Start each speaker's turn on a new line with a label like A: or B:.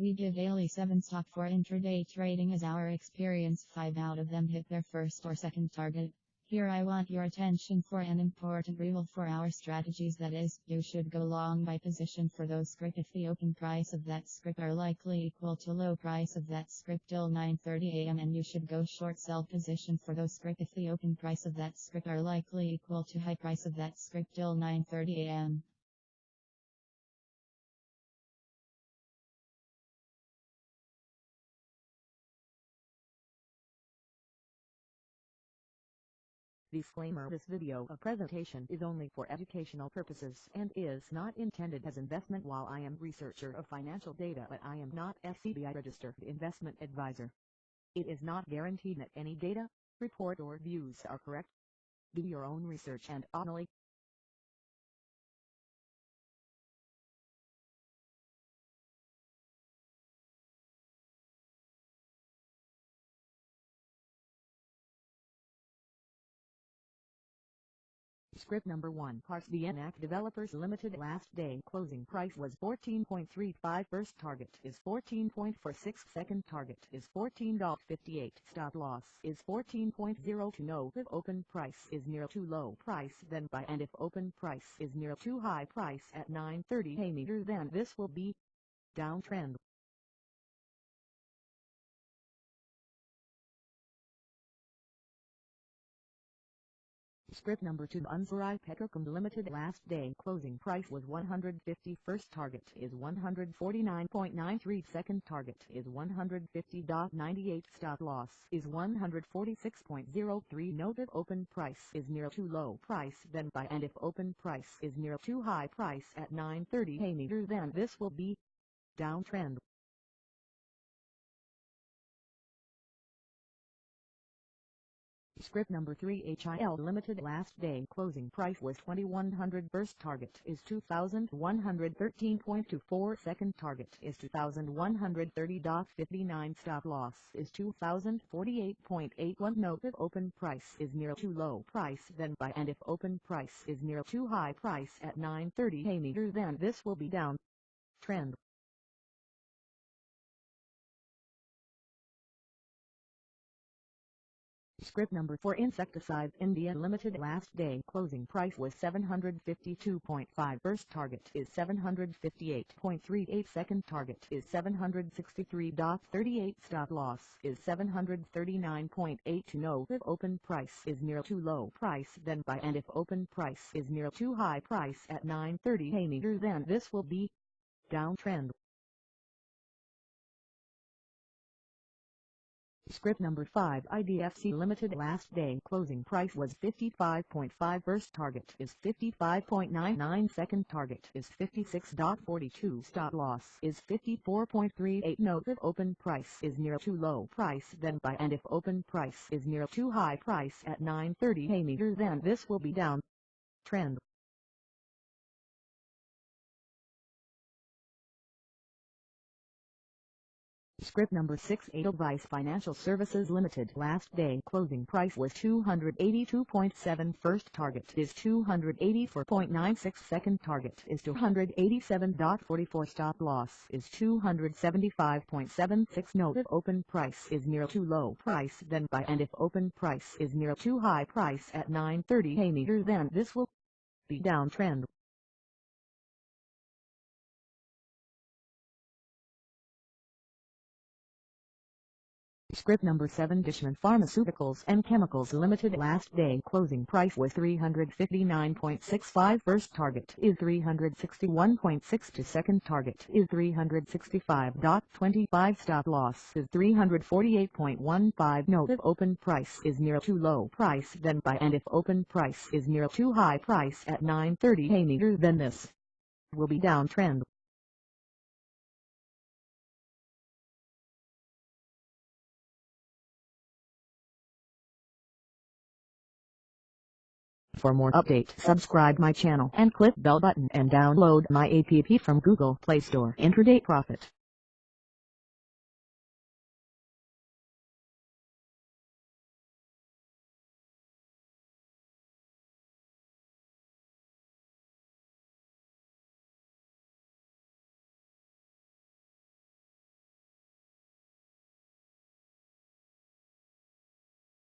A: We give daily 7 stock for intraday trading as our experience. 5 out of them hit their first or second target. Here I want your attention for an important rule for our strategies. That is, you should go long by position for those script if the open price of that script are likely equal to low price of that script till 9.30 am and you should go short sell position for those script if the open price of that script are likely equal to high price of that script till 9.30
B: Disclaimer This video a presentation is only for educational purposes and is not intended as investment while I am researcher of financial data but I am not SEBI registered investment advisor. It is not guaranteed that any data, report or views are correct. Do your own research and only Script number 1 Parsvnath Developers Limited last day closing price was 14.35 first target is 14.46 second target is $14.58 stop loss is 14.02 no if open price is near too low price then buy and if open price is near too high price at 9.30 a meter then this will be downtrend Script number 2 Unsarai Petrochem Limited last day closing price was 150 first target is 149.93 second target is 150.98 stop loss is 146.03 note if open price is near too low price then buy and if open price is near too high price at 9.30 a meter then this will be downtrend Script number 3 HIL Limited last day. Closing price was 2100 first target is 2113.24 second target is 2130.59 stop loss is 2048.81 note if open price is near too low price then buy. And if open price is near too high price at 930 a meter then this will be down. Trend Script number 4 Insecticides India Limited last day closing price was 752.5 first target is 758.38 second target is 763.38 stop loss is 739.8 to know if open price is near too low price then buy and if open price is near too high price at 930 a meter then this will be downtrend Script number 5 IDFC Limited last day closing price was 55.5 first target is 55.99 second target is 56.42 stop loss is 54.38 note if open price is near too low price then buy and if open price is near too high price at 9.30 a meter then this will be down. Trend Script number 6 Edelweiss Financial Services Limited. Last day closing price was 282.7 first target is 284.96 second target is 287.44 stop loss is 275.76 note if open price is near too low price then buy. And if open price is near too high price at 930 a meter then this will be downtrend Script number 7 Dishman Pharmaceuticals and Chemicals Limited last day closing price was 359.65 first target is 361.6 to second target is 365.25 stop loss is 348.15 note if open price is near too low price then buy and if open price is near too high price at 930 a meter then this will be downtrend For more update subscribe my channel and click bell button and download my app from Google Play Store Intraday Profit.